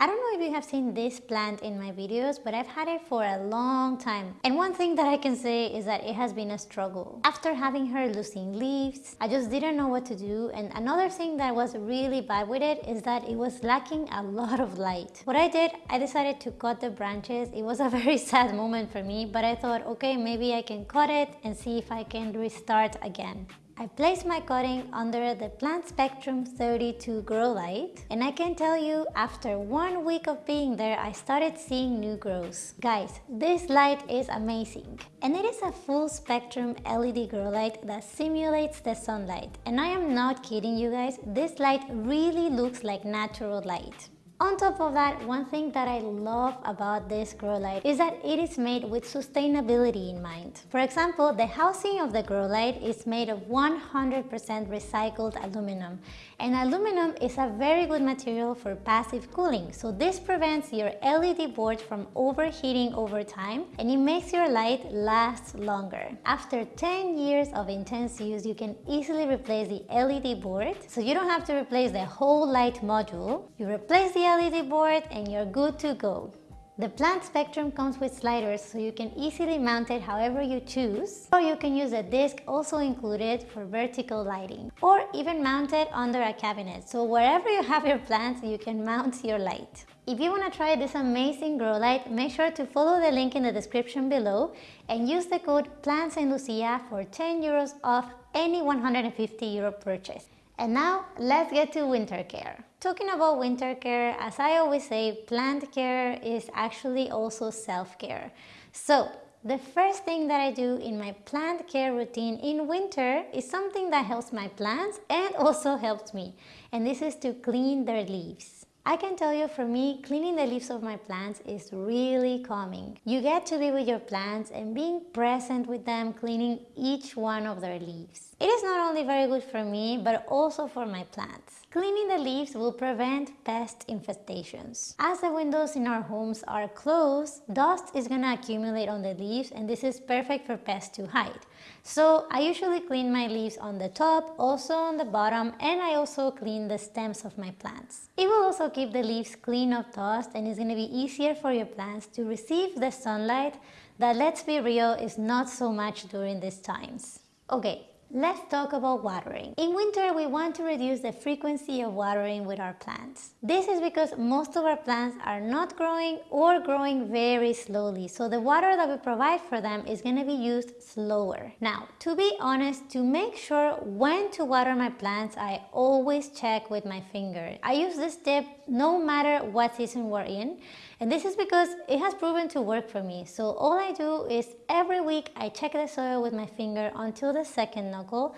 I don't know if you have seen this plant in my videos, but I've had it for a long time. And one thing that I can say is that it has been a struggle. After having her losing leaves, I just didn't know what to do. And another thing that was really bad with it is that it was lacking a lot of light. What I did, I decided to cut the branches. It was a very sad moment for me, but I thought, okay, maybe I can cut it and see if I can restart again. I placed my cutting under the Plant Spectrum 32 grow light and I can tell you after one week of being there I started seeing new growths. Guys, this light is amazing and it is a full spectrum LED grow light that simulates the sunlight and I am not kidding you guys, this light really looks like natural light. On top of that, one thing that I love about this grow light is that it is made with sustainability in mind. For example, the housing of the grow light is made of 100% recycled aluminum. And aluminum is a very good material for passive cooling. So this prevents your LED board from overheating over time and it makes your light last longer. After 10 years of intense use, you can easily replace the LED board. So you don't have to replace the whole light module. You replace the LED board and you're good to go. The plant spectrum comes with sliders so you can easily mount it however you choose or you can use a disc also included for vertical lighting or even mount it under a cabinet so wherever you have your plants you can mount your light. If you want to try this amazing grow light, make sure to follow the link in the description below and use the code PLANTSANDLUCIA for 10 euros off any 150 euro purchase. And now let's get to winter care. Talking about winter care, as I always say, plant care is actually also self-care. So the first thing that I do in my plant care routine in winter is something that helps my plants and also helps me. And this is to clean their leaves. I can tell you for me, cleaning the leaves of my plants is really calming. You get to be with your plants and being present with them, cleaning each one of their leaves. It is not only very good for me, but also for my plants. Cleaning the leaves will prevent pest infestations. As the windows in our homes are closed, dust is gonna accumulate on the leaves and this is perfect for pests to hide. So I usually clean my leaves on the top, also on the bottom, and I also clean the stems of my plants. It will also keep the leaves clean of dust and it's gonna be easier for your plants to receive the sunlight that let's be real is not so much during these times. Okay, Let's talk about watering. In winter, we want to reduce the frequency of watering with our plants. This is because most of our plants are not growing or growing very slowly, so the water that we provide for them is going to be used slower. Now, to be honest, to make sure when to water my plants, I always check with my finger. I use this tip no matter what season we're in and this is because it has proven to work for me. So all I do is every week I check the soil with my finger until the second knuckle.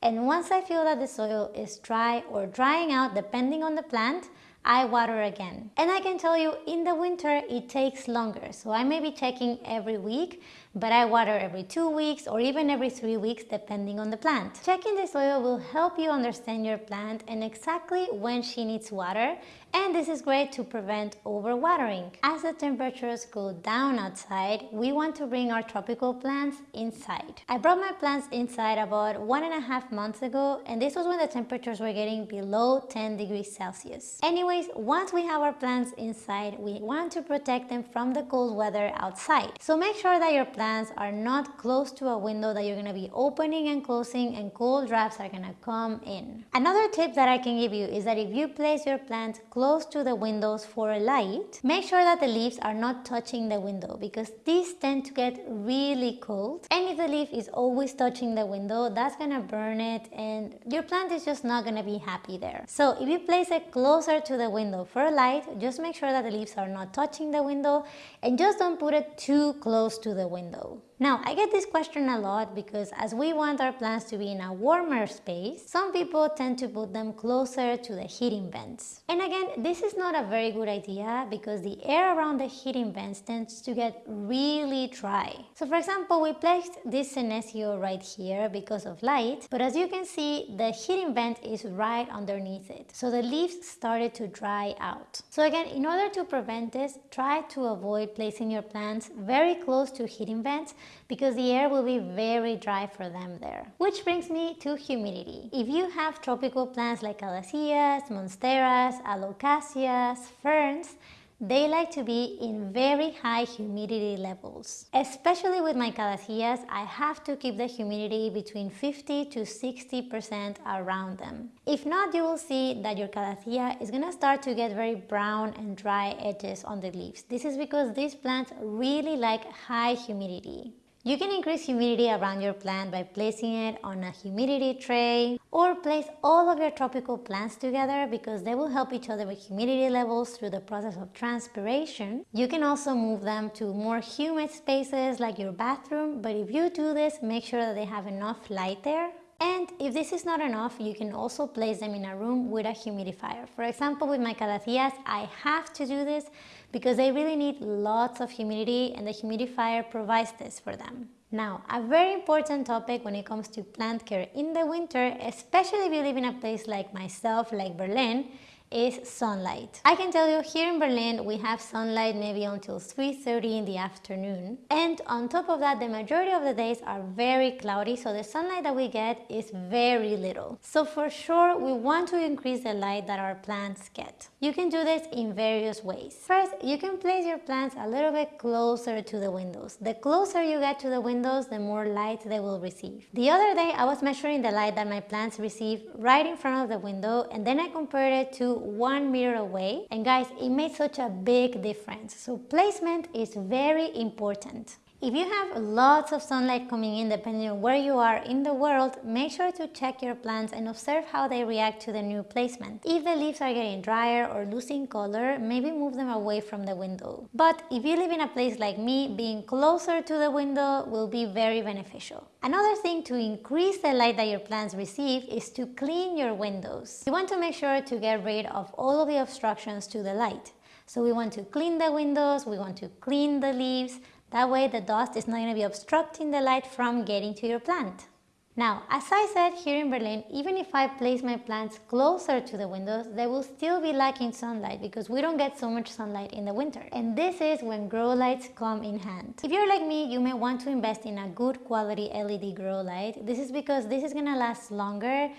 And once I feel that the soil is dry or drying out depending on the plant, I water again. And I can tell you in the winter it takes longer. So I may be checking every week, but I water every two weeks or even every three weeks depending on the plant. Checking the soil will help you understand your plant and exactly when she needs water and this is great to prevent overwatering. As the temperatures go down outside, we want to bring our tropical plants inside. I brought my plants inside about one and a half months ago and this was when the temperatures were getting below 10 degrees Celsius. Anyways, once we have our plants inside, we want to protect them from the cold weather outside. So make sure that your plants are not close to a window that you're going to be opening and closing and cold drafts are going to come in. Another tip that I can give you is that if you place your plants close close to the windows for a light, make sure that the leaves are not touching the window because these tend to get really cold. And if the leaf is always touching the window, that's gonna burn it and your plant is just not gonna be happy there. So if you place it closer to the window for a light, just make sure that the leaves are not touching the window and just don't put it too close to the window. Now, I get this question a lot because as we want our plants to be in a warmer space, some people tend to put them closer to the heating vents. And again, this is not a very good idea because the air around the heating vents tends to get really dry. So for example, we placed this senecio right here because of light, but as you can see, the heating vent is right underneath it. So the leaves started to dry out. So again, in order to prevent this, try to avoid placing your plants very close to heating vents because the air will be very dry for them there. Which brings me to humidity. If you have tropical plants like calatheas, monsteras, alocasias, ferns, they like to be in very high humidity levels. Especially with my calatheas, I have to keep the humidity between 50 to 60% around them. If not, you will see that your calathea is gonna start to get very brown and dry edges on the leaves. This is because these plants really like high humidity. You can increase humidity around your plant by placing it on a humidity tray or place all of your tropical plants together because they will help each other with humidity levels through the process of transpiration. You can also move them to more humid spaces like your bathroom, but if you do this, make sure that they have enough light there and if this is not enough, you can also place them in a room with a humidifier. For example, with my calatheas, I have to do this because they really need lots of humidity and the humidifier provides this for them. Now, a very important topic when it comes to plant care in the winter, especially if you live in a place like myself, like Berlin, is sunlight. I can tell you here in Berlin we have sunlight maybe until 3.30 in the afternoon and on top of that the majority of the days are very cloudy so the sunlight that we get is very little. So for sure we want to increase the light that our plants get. You can do this in various ways. First, you can place your plants a little bit closer to the windows. The closer you get to the windows, the more light they will receive. The other day I was measuring the light that my plants receive right in front of the window and then I compared it to one meter away. And guys it made such a big difference. So placement is very important if you have lots of sunlight coming in depending on where you are in the world, make sure to check your plants and observe how they react to the new placement. If the leaves are getting drier or losing color, maybe move them away from the window. But if you live in a place like me, being closer to the window will be very beneficial. Another thing to increase the light that your plants receive is to clean your windows. You want to make sure to get rid of all of the obstructions to the light. So we want to clean the windows, we want to clean the leaves, that way the dust is not going to be obstructing the light from getting to your plant. Now, as I said here in Berlin, even if I place my plants closer to the windows, they will still be lacking sunlight because we don't get so much sunlight in the winter. And this is when grow lights come in hand. If you're like me, you may want to invest in a good quality LED grow light. This is because this is gonna last longer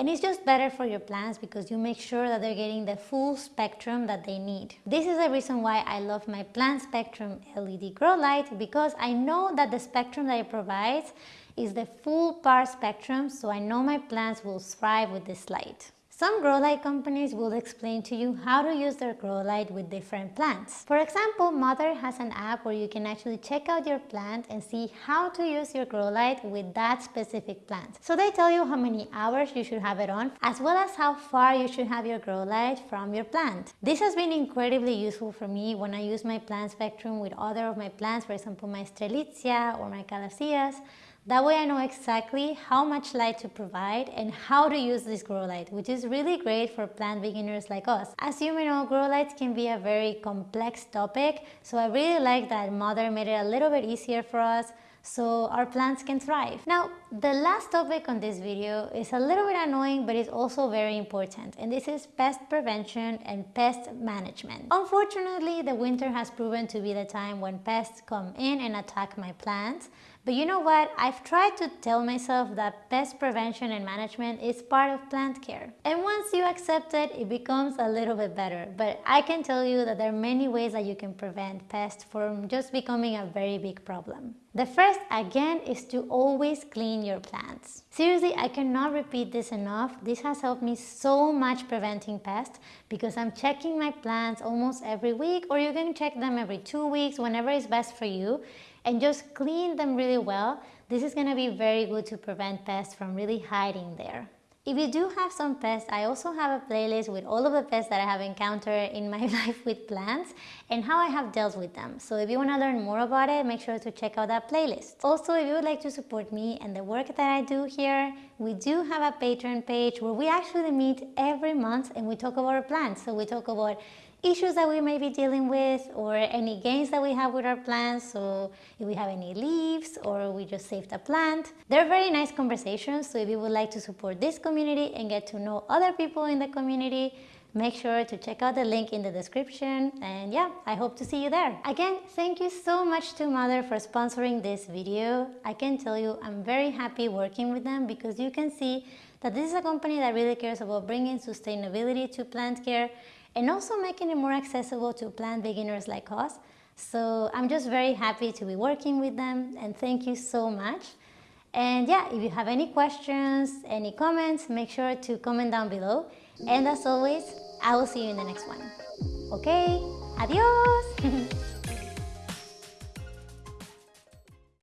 and it's just better for your plants because you make sure that they're getting the full spectrum that they need. This is the reason why I love my Plant Spectrum LED grow light because I know that the spectrum that it provides is the full power spectrum so I know my plants will thrive with this light. Some grow light companies will explain to you how to use their grow light with different plants. For example, Mother has an app where you can actually check out your plant and see how to use your grow light with that specific plant. So they tell you how many hours you should have it on, as well as how far you should have your grow light from your plant. This has been incredibly useful for me when I use my plant spectrum with other of my plants, for example my Strelitzia or my Calatheas, that way I know exactly how much light to provide and how to use this grow light, which is really great for plant beginners like us. As you may know, grow lights can be a very complex topic, so I really like that Mother made it a little bit easier for us so our plants can thrive. Now, the last topic on this video is a little bit annoying, but it's also very important, and this is pest prevention and pest management. Unfortunately, the winter has proven to be the time when pests come in and attack my plants, but you know what? I've tried to tell myself that pest prevention and management is part of plant care. And once you accept it, it becomes a little bit better. But I can tell you that there are many ways that you can prevent pests from just becoming a very big problem. The first, again, is to always clean your plants. Seriously, I cannot repeat this enough. This has helped me so much preventing pests because I'm checking my plants almost every week or you can check them every two weeks, whenever is best for you and just clean them really well. This is gonna be very good to prevent pests from really hiding there. If you do have some pests, I also have a playlist with all of the pests that I have encountered in my life with plants and how I have dealt with them. So if you want to learn more about it, make sure to check out that playlist. Also, if you would like to support me and the work that I do here, we do have a Patreon page where we actually meet every month and we talk about our plants. So we talk about issues that we may be dealing with or any gains that we have with our plants so if we have any leaves or we just saved a plant they're very nice conversations so if you would like to support this community and get to know other people in the community make sure to check out the link in the description and yeah, I hope to see you there. Again, thank you so much to Mother for sponsoring this video. I can tell you I'm very happy working with them because you can see that this is a company that really cares about bringing sustainability to plant care and also making it more accessible to plant beginners like us. So I'm just very happy to be working with them and thank you so much. And yeah, if you have any questions, any comments, make sure to comment down below. And as always, I will see you in the next one. Okay, adios!